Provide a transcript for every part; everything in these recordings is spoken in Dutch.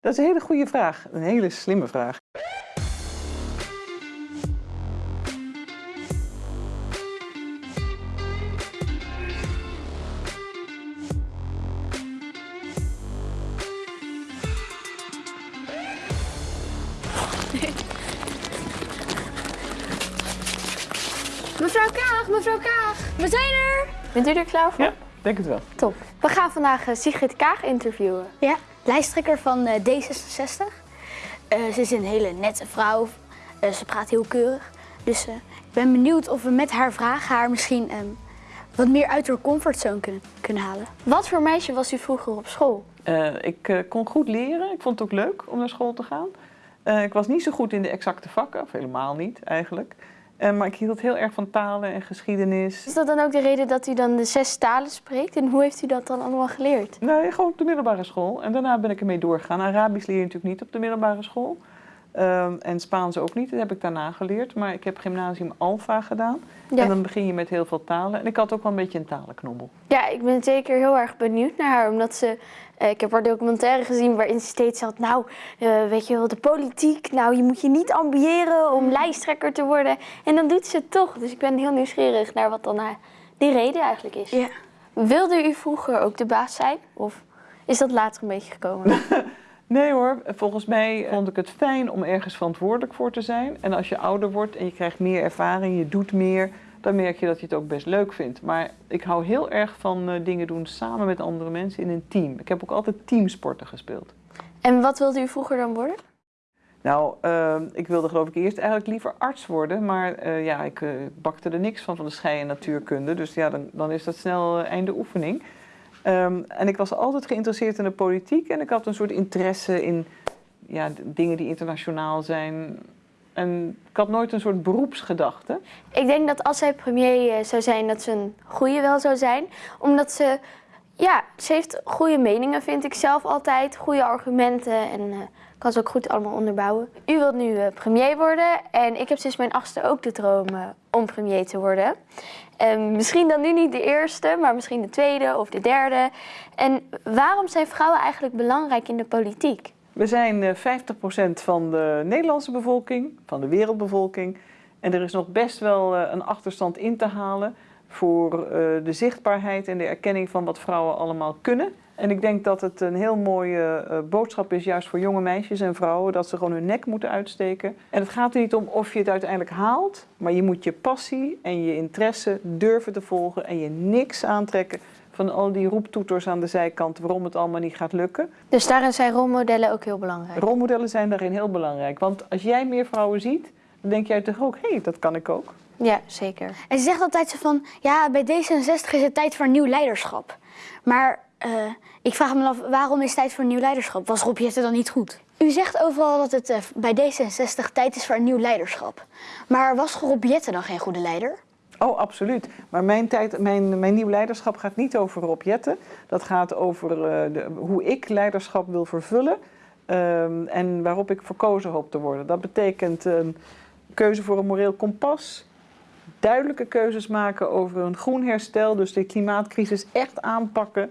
Dat is een hele goede vraag. Een hele slimme vraag. Mevrouw Kaag, mevrouw Kaag, we zijn er! Bent u er klaar voor? Ja, denk het wel. Top. We gaan vandaag eh, Sigrid Kaag interviewen. Ja, lijsttrekker van eh, D66. Eh, ze is een hele nette vrouw. Eh, ze praat heel keurig. Dus ik ben benieuwd of we met haar vragen haar misschien ehm, wat meer uit haar comfortzone kunnen, kunnen halen. Wat voor meisje was u vroeger op school? Ik kon goed leren. Ik vond het ook leuk om naar school te gaan. Ik was niet zo goed in de exacte vakken, of helemaal niet eigenlijk. Eh, maar ik hield heel erg van talen en geschiedenis. Is dat dan ook de reden dat u dan de zes talen spreekt? En hoe heeft u dat dan allemaal geleerd? Nee, gewoon op de middelbare school. En daarna ben ik ermee doorgegaan. Arabisch leer je natuurlijk niet op de middelbare school. Ehm, en Spaans ook niet, dat heb ik daarna geleerd. Maar ik heb gymnasium Alpha gedaan. Ja. En dan begin je met heel veel talen. En ik had ook wel een beetje een talenknobbel. Ja, ik ben zeker heel erg benieuwd naar haar, omdat ze... eh, ik heb haar documentaire gezien waarin ze steeds had... Nou, eh, weet je wel, de politiek, nou, je moet je niet ambiëren om lijsttrekker te worden. En dan doet ze het toch. Dus ik ben heel nieuwsgierig naar wat dan haar, die reden eigenlijk is. Ja. Wilde u vroeger ook de baas zijn? Of is dat later een beetje gekomen? Nee hoor, volgens mij vond ik het fijn om ergens verantwoordelijk voor te zijn. En als je ouder wordt en je krijgt meer ervaring, je doet meer, dan merk je dat je het ook best leuk vindt. Maar ik hou heel erg van eh, dingen doen samen met andere mensen in een team. Ik heb ook altijd teamsporten gespeeld. en wat wilde u vroeger dan worden? Nou, eh, ik wilde geloof ik eerst eigenlijk liever arts worden, maar eh, ja, ik eh, bakte er niks van van de schei en natuurkunde. Dus ja, dan, dan is dat snel eh, einde oefening. Ehm, en ik was altijd geïnteresseerd in de politiek en ik had een soort interesse in ja, dingen die internationaal zijn. En ik had nooit een soort beroepsgedachte. Ik denk dat als zij premier eh, zou zijn, dat ze een goede wel zou zijn. Omdat ze, ja, ze heeft goede meningen, vind ik zelf altijd. Goede argumenten en eh, kan ze ook goed allemaal onderbouwen. U wilt nu eh, premier worden en ik heb sinds mijn achtste ook de droom eh, om premier te worden. En misschien dan nu niet de eerste, maar misschien de tweede of de derde. En waarom zijn vrouwen eigenlijk belangrijk in de politiek? We zijn eh, 50% van de Nederlandse bevolking, van de wereldbevolking. En er is nog best wel eh, een achterstand in te halen voor eh, de zichtbaarheid en de erkenning van wat vrouwen allemaal kunnen. En ik denk dat het een heel mooie eh, boodschap is, juist voor jonge meisjes en vrouwen, dat ze gewoon hun nek moeten uitsteken. En het gaat er niet om of je het uiteindelijk haalt, maar je moet je passie en je interesse durven te volgen en je niks aantrekken van al die roeptoeters aan de zijkant waarom het allemaal niet gaat lukken. Dus daarin zijn rolmodellen ook heel belangrijk. Rolmodellen zijn daarin heel belangrijk. Want als jij meer vrouwen ziet, dan denk jij toch ook, hé, hey, dat kan ik ook. Ja, zeker. En ze zegt altijd zo van, ja, bij D66 is het tijd voor nieuw leiderschap. Maar eh, ik vraag me af, waarom is het tijd voor nieuw leiderschap? Was Rob Jetten dan niet goed? U zegt overal dat het eh, bij D66 tijd is voor een nieuw leiderschap. Maar was Rob Jetten dan geen goede leider? Oh, absoluut. Maar mijn, tijd, mijn, mijn nieuw leiderschap gaat niet over Rob Jetten. Dat gaat over eh, de, hoe ik leiderschap wil vervullen. ehm, en waarop ik verkozen hoop te worden. Dat betekent een keuze voor een moreel kompas. Duidelijke keuzes maken over een groen herstel. Dus de klimaatcrisis echt aanpakken.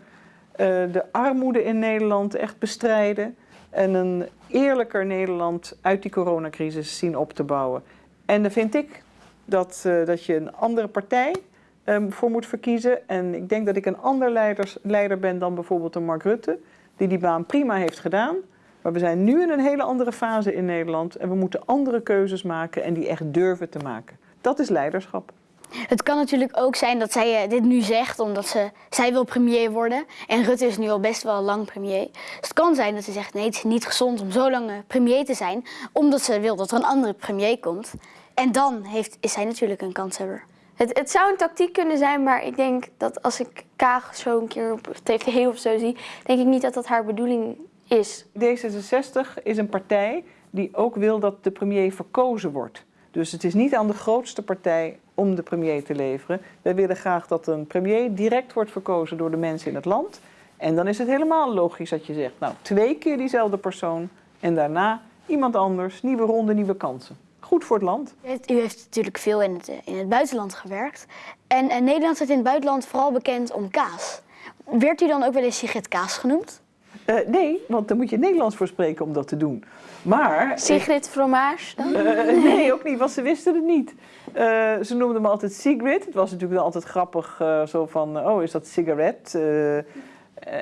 eh, de armoede in Nederland echt bestrijden. En een eerlijker Nederland uit die coronacrisis zien op te bouwen. En dan vind ik dat, eh, dat je een andere partij ehm, voor moet verkiezen. En ik denk dat ik een ander leiders, leider ben dan bijvoorbeeld een Mark Rutte, die die baan prima heeft gedaan. Maar we zijn nu in een hele andere fase in Nederland en we moeten andere keuzes maken en die echt durven te maken. Dat is leiderschap. Het kan natuurlijk ook zijn dat zij eh, dit nu zegt omdat ze, zij wil premier worden. En Rutte is nu al best wel lang premier. Dus het kan zijn dat ze zegt, nee, het is niet gezond om zo lang eh, premier te zijn. Omdat ze wil dat er een andere premier komt. En dan heeft, is zij natuurlijk een kanshebber. Het, het zou een tactiek kunnen zijn, maar ik denk dat als ik Kaag zo een keer op tv of zo zie, denk ik niet dat dat haar bedoeling is. D66 is een partij die ook wil dat de premier verkozen wordt. Dus het is niet aan de grootste partij om de premier te leveren. Wij willen graag dat een premier direct wordt verkozen door de mensen in het land. En dan is het helemaal logisch dat je zegt, nou, twee keer diezelfde persoon en daarna iemand anders, nieuwe ronde, nieuwe kansen. Goed voor het land. U heeft, natuurlijk veel in het, in het buitenland gewerkt. En eh, Nederland staat in het buitenland vooral bekend om kaas. Werd u dan ook wel eens Sigrid Kaas genoemd? Eh, nee, want daar moet je Nederlands voor spreken om dat te doen. Maar... Sigrid Fromage dan? Eh, nee, ook niet, want ze wisten het niet. Eh, ze noemden me altijd Sigrid. Het was natuurlijk altijd grappig, eh, zo van, oh, is dat sigaret, eh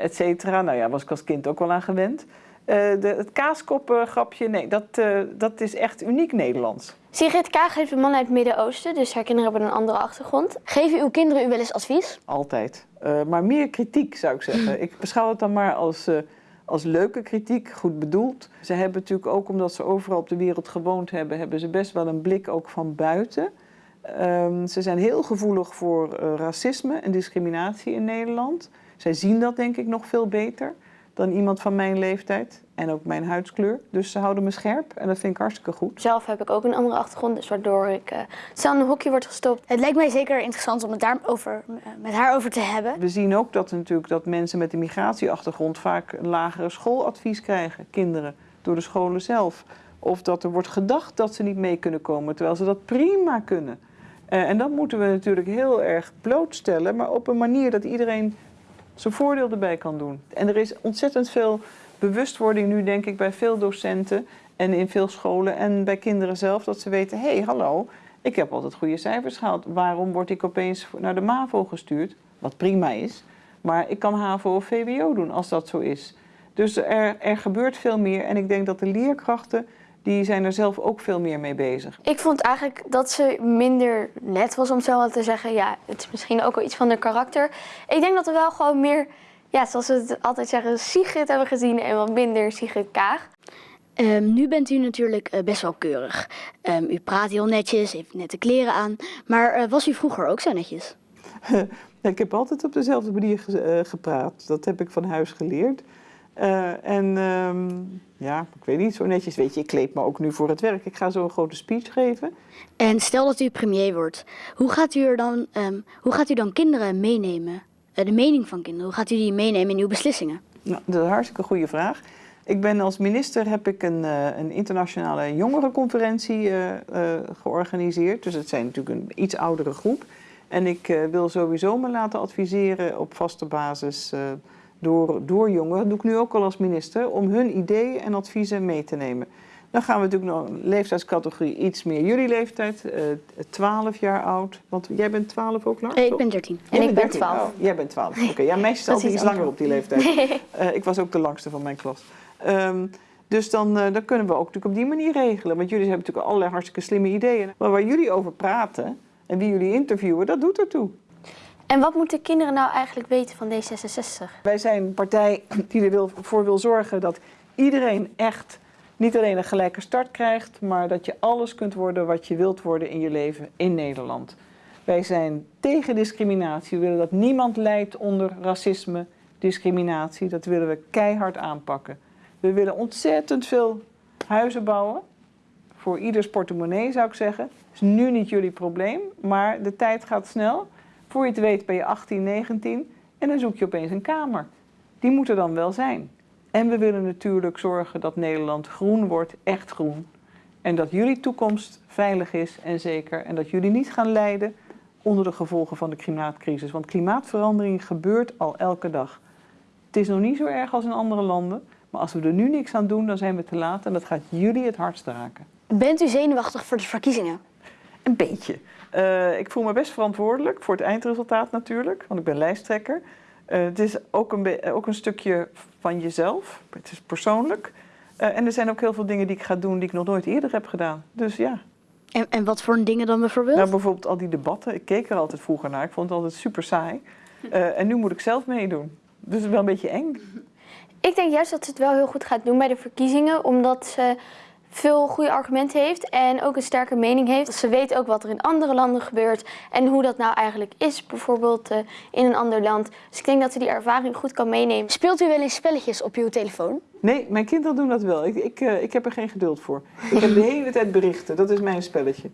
et cetera. Nou ja, was ik als kind ook wel aan gewend. Eh, de, het kaaskopgrapje, nee, dat, eh, dat is echt uniek Nederlands. Sigrid Kaag heeft een man uit het Midden-Oosten, dus haar kinderen hebben een andere achtergrond. Geven uw kinderen u wel eens advies? Altijd. Eh, maar meer kritiek, zou ik zeggen. Ik beschouw het dan maar als, eh, als leuke kritiek, goed bedoeld. Ze hebben natuurlijk ook, omdat ze overal op de wereld gewoond hebben... hebben ze best wel een blik ook van buiten. Ehm, ze zijn heel gevoelig voor eh, racisme en discriminatie in Nederland. Zij zien dat denk ik nog veel beter dan iemand van mijn leeftijd. En ook mijn huidskleur. Dus ze houden me scherp en dat vind ik hartstikke goed. Zelf heb ik ook een andere achtergrond, dus waardoor ik uh, snel in een hokje word gestopt. Het lijkt mij zeker interessant om het daarover, eh, met haar over te hebben. We zien ook dat, natuurlijk, dat mensen met een migratieachtergrond vaak een lagere schooladvies krijgen, kinderen, door de scholen zelf. Of dat er wordt gedacht dat ze niet mee kunnen komen, terwijl ze dat prima kunnen. Uh, en dat moeten we natuurlijk heel erg blootstellen, maar op een manier dat iedereen zijn voordeel erbij kan doen. En er is ontzettend veel bewustwording nu, denk ik, bij veel docenten en in veel scholen en bij kinderen zelf, dat ze weten, hé, hey, hallo, ik heb altijd goede cijfers gehaald. Waarom word ik opeens naar de MAVO gestuurd? Wat prima is. Maar ik kan HAVO of VWO doen als dat zo is. Dus er, er gebeurt veel meer. En ik denk dat de leerkrachten, die zijn er zelf ook veel meer mee bezig. Ik vond eigenlijk dat ze minder net was om zo te zeggen. Ja, het is misschien ook wel iets van haar karakter. Ik denk dat we wel gewoon meer, ja, zoals we het altijd zeggen, Sigrid hebben gezien en wat minder Sigrid Kaag. Um, nu bent u natuurlijk uh, best wel keurig. Um, u praat heel netjes, heeft nette kleren aan. Maar uh, was u vroeger ook zo netjes? ik heb altijd op dezelfde manier ge uh, gepraat. Dat heb ik van huis geleerd. Uh, en um, ja, ik weet niet, zo netjes. Weet je, ik kleed me ook nu voor het werk. Ik ga zo een grote speech geven. En stel dat u premier wordt, hoe gaat u, er dan, um, hoe gaat u dan kinderen meenemen? Uh, de mening van kinderen, hoe gaat u die meenemen in uw beslissingen? Nou, dat is een hartstikke goede vraag. Ik ben als minister heb ik een, uh, een internationale jongerenconferentie georganiseerd. Dus het zijn natuurlijk een iets oudere groep. En ik wil sowieso me laten adviseren op vaste basis door, door jongeren, dat doe ik nu ook al als minister, om hun ideeën en adviezen mee te nemen. Dan gaan we natuurlijk nog een leeftijdscategorie iets meer jullie leeftijd, uh, 12 jaar oud. Want jij bent 12 ook, Lars? Nee, ik ben 13. En ik ben 12. Oh, jij bent 12. Oké, okay. ja, meisjes altijd iets langer op die leeftijd. Uh, ik was ook de langste van mijn klas. Um, dus dan, uh, dan kunnen we ook natuurlijk op die manier regelen. Want jullie hebben natuurlijk allerlei hartstikke slimme ideeën. Maar waar jullie over praten en wie jullie interviewen, dat doet ertoe. En wat moeten kinderen nou eigenlijk weten van D66? Wij zijn een partij die ervoor wil zorgen dat iedereen echt niet alleen een gelijke start krijgt, maar dat je alles kunt worden wat je wilt worden in je leven in Nederland. Wij zijn tegen discriminatie. We willen dat niemand lijdt onder racisme, discriminatie. Dat willen we keihard aanpakken. We willen ontzettend veel huizen bouwen. Voor ieders portemonnee zou ik zeggen. Is nu niet jullie probleem, maar de tijd gaat snel. Voor je het weet ben je 18, 19 en dan zoek je opeens een kamer. Die moet er dan wel zijn. En we willen natuurlijk zorgen dat Nederland groen wordt, echt groen. En dat jullie toekomst veilig is en zeker. En dat jullie niet gaan lijden onder de gevolgen van de klimaatcrisis. Want klimaatverandering gebeurt al elke dag. Het is nog niet zo erg als in andere landen. Maar als we er nu niks aan doen, dan zijn we te laat. En dat gaat jullie het hardst raken. Bent u zenuwachtig voor de verkiezingen? Een beetje. Uh, ik voel me best verantwoordelijk voor het eindresultaat natuurlijk, want ik ben lijsttrekker. Uh, het is ook een, ook een stukje van jezelf, het is persoonlijk. Uh, en er zijn ook heel veel dingen die ik ga doen die ik nog nooit eerder heb gedaan. Dus ja. En, en wat voor dingen dan bijvoorbeeld? Nou, bijvoorbeeld al die debatten. Ik keek er altijd vroeger naar, ik vond het altijd super saai. en nu moet ik zelf meedoen. Dus het is wel een beetje eng. Ik denk juist dat ze het wel heel goed gaat doen bij de verkiezingen, omdat ze veel goede argumenten heeft en ook een sterke mening heeft. Ze weet ook wat er in andere landen gebeurt en hoe dat nou eigenlijk is, bijvoorbeeld uh, in een ander land. Dus ik denk dat ze die ervaring goed kan meenemen. Speelt u wel eens spelletjes op uw telefoon? Nee, mijn kinderen doen dat wel. Ik, ik, uh, ik heb er geen geduld voor. Ik heb de hele tijd berichten, dat is mijn spelletje.